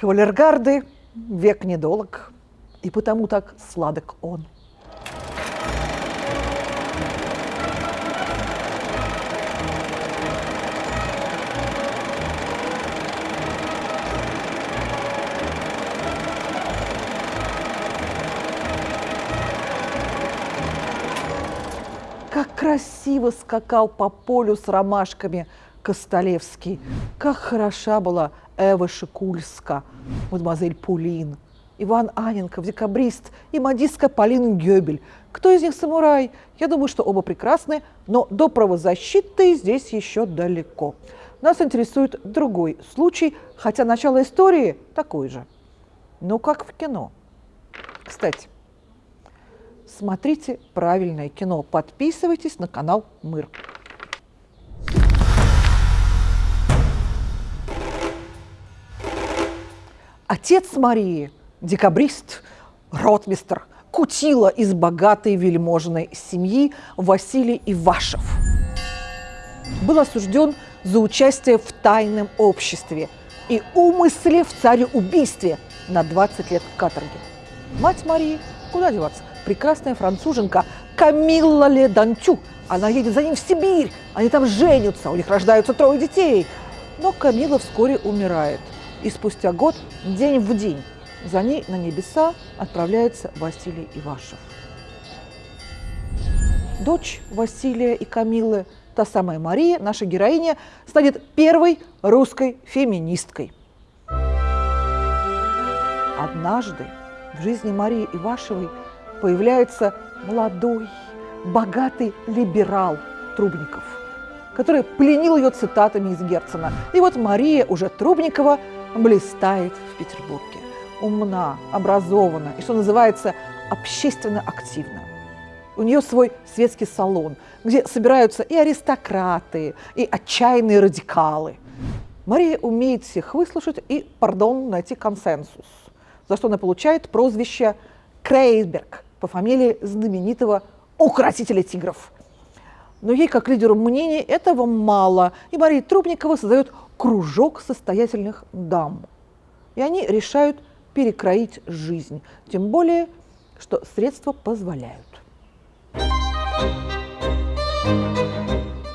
Кавалергарды век недолог, и потому так сладок он. Как красиво скакал по полю с ромашками Костолевский. Как хороша была Эва Шикульска, мадемуазель Пулин, Иван Аненков, декабрист и модистка Полина Гёбель. Кто из них самурай? Я думаю, что оба прекрасны, но до правозащиты здесь еще далеко. Нас интересует другой случай, хотя начало истории такое же. Ну, как в кино. Кстати, смотрите правильное кино, подписывайтесь на канал Мыр. Отец Марии, декабрист, ротмистр, кутила из богатой вельможной семьи Василий Ивашев. Был осужден за участие в тайном обществе и умысле в цареубийстве на 20 лет каторги. Мать Марии, куда деваться, прекрасная француженка Камилла Ледантю. Она едет за ним в Сибирь, они там женятся, у них рождаются трое детей. Но Камила вскоре умирает – и спустя год, день в день, за ней на небеса отправляется Василий Ивашев. Дочь Василия и Камилы, та самая Мария, наша героиня, станет первой русской феминисткой. Однажды в жизни Марии Ивашевой появляется молодой, богатый либерал Трубников, который пленил ее цитатами из Герцена. И вот Мария уже Трубникова блистает в Петербурге. Умна, образована и, что называется, общественно активна. У нее свой светский салон, где собираются и аристократы, и отчаянные радикалы. Мария умеет всех выслушать и, пардон, найти консенсус, за что она получает прозвище Крейсберг по фамилии знаменитого укротителя тигров. Но ей, как лидеру мнений, этого мало, и Мария Трубникова создает кружок состоятельных дам. И они решают перекроить жизнь, тем более, что средства позволяют.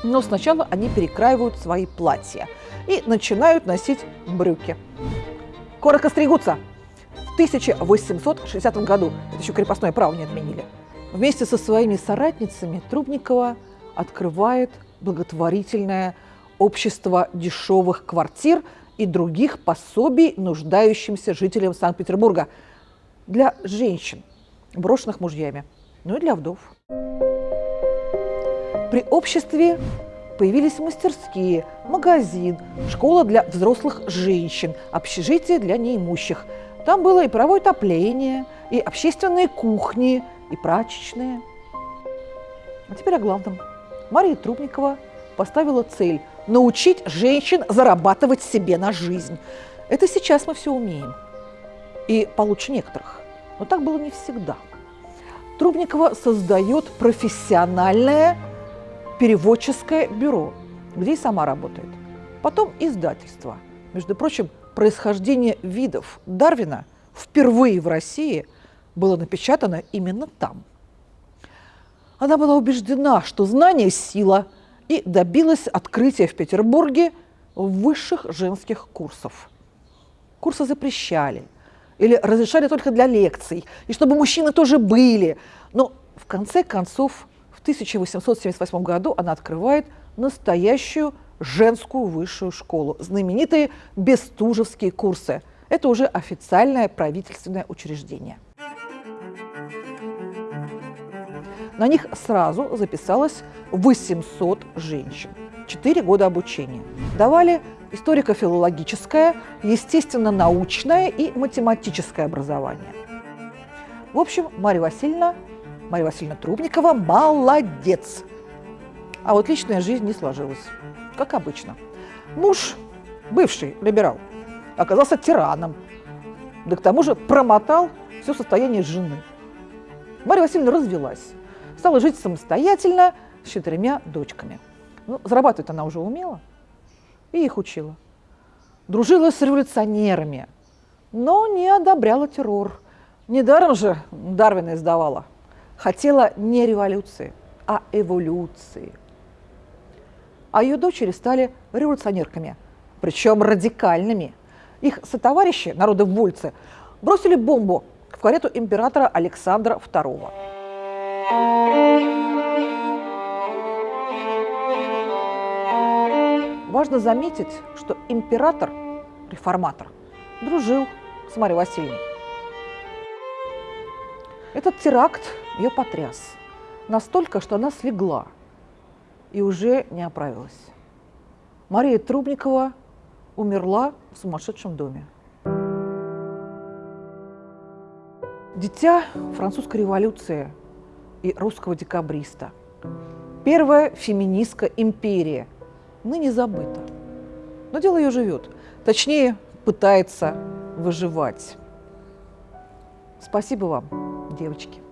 Но сначала они перекраивают свои платья и начинают носить брюки. Коротко стригутся. В 1860 году, это еще крепостное право не отменили, вместе со своими соратницами Трубникова открывает благотворительное общество дешевых квартир и других пособий нуждающимся жителям Санкт-Петербурга для женщин, брошенных мужьями, ну и для вдов. При обществе появились мастерские, магазин, школа для взрослых женщин, общежитие для неимущих. Там было и паровое отопление, и общественные кухни, и прачечные. А теперь о главном. Мария Трубникова поставила цель – научить женщин зарабатывать себе на жизнь. Это сейчас мы все умеем. И получше некоторых. Но так было не всегда. Трубникова создает профессиональное переводческое бюро, где и сама работает. Потом издательство. Между прочим, происхождение видов Дарвина впервые в России было напечатано именно там. Она была убеждена, что знание – сила – и добилась открытия в Петербурге высших женских курсов. Курсы запрещали или разрешали только для лекций, и чтобы мужчины тоже были. Но в конце концов, в 1878 году она открывает настоящую женскую высшую школу, знаменитые Бестужевские курсы. Это уже официальное правительственное учреждение. На них сразу записалось 800 женщин. Четыре года обучения. Давали историко-филологическое, естественно-научное и математическое образование. В общем, Марья Васильевна, Марья Васильевна Трубникова молодец. А вот личная жизнь не сложилась, как обычно. Муж, бывший либерал, оказался тираном, да к тому же промотал все состояние жены. Марья Васильевна развелась, стала жить самостоятельно с четырьмя дочками. Ну, зарабатывать она уже умела и их учила. Дружила с революционерами, но не одобряла террор. Недаром же Дарвина издавала. Хотела не революции, а эволюции. А ее дочери стали революционерками, причем радикальными. Их сотоварищи, народовольцы, бросили бомбу в карету императора Александра II. Важно заметить, что император, реформатор, дружил с Марьей Васильевной. Этот теракт ее потряс настолько, что она слегла и уже не оправилась. Мария Трубникова умерла в сумасшедшем доме. Дитя французской революции и русского декабриста. Первая феминистка империя, ныне забыта. Но дело ее живет. Точнее, пытается выживать. Спасибо вам, девочки.